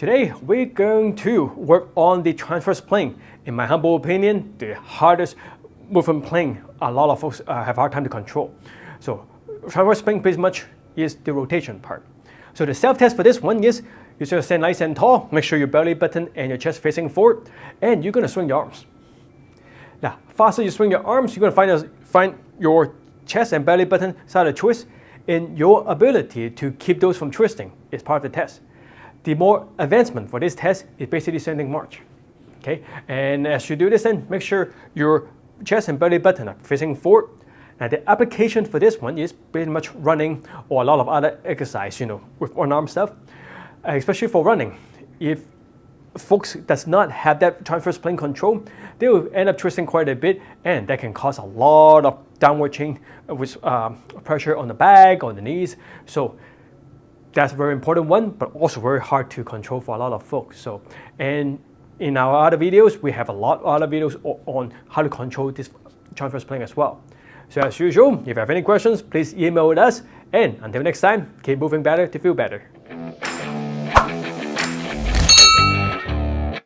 Today, we're going to work on the transverse plane. In my humble opinion, the hardest movement plane a lot of folks uh, have hard time to control. So transverse plane pretty much is the rotation part. So the self-test for this one is you just stand nice and tall, make sure your belly button and your chest facing forward, and you're gonna swing your arms. Now, faster you swing your arms, you're gonna find, a, find your chest and belly button start to twist, and your ability to keep those from twisting is part of the test. The more advancement for this test is basically standing march. Okay, and as you do this then, make sure your chest and belly button are facing forward. Now the application for this one is pretty much running or a lot of other exercise, you know, with one arm stuff, uh, especially for running. If folks does not have that transverse plane control, they will end up twisting quite a bit and that can cause a lot of downward chain with uh, pressure on the back, on the knees. So that's a very important one, but also very hard to control for a lot of folks. So, and in our other videos, we have a lot of other videos on how to control this transverse plane as well. So as usual, if you have any questions, please email us. And until next time, keep moving better to feel better.